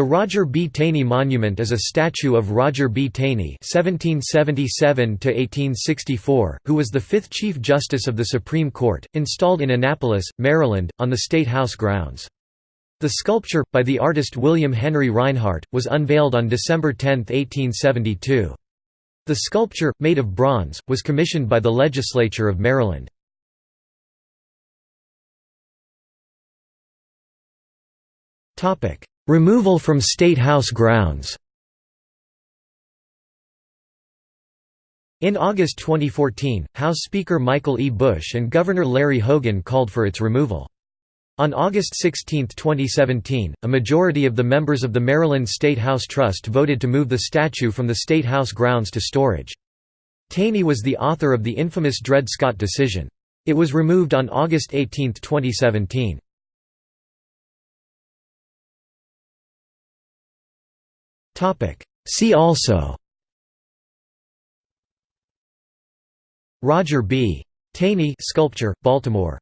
The Roger B. Taney Monument is a statue of Roger B. Taney (1777–1864), who was the fifth Chief Justice of the Supreme Court, installed in Annapolis, Maryland, on the State House grounds. The sculpture, by the artist William Henry Rinehart, was unveiled on December 10, 1872. The sculpture, made of bronze, was commissioned by the Legislature of Maryland. Removal from State House grounds In August 2014, House Speaker Michael E. Busch and Governor Larry Hogan called for its removal. On August 16, 2017, a majority of the members of the Maryland State House Trust voted to move the statue from the State House grounds to storage. Taney was the author of the infamous Dred Scott decision. It was removed on August 18, 2017. See also. Roger B. Taney sculpture, Baltimore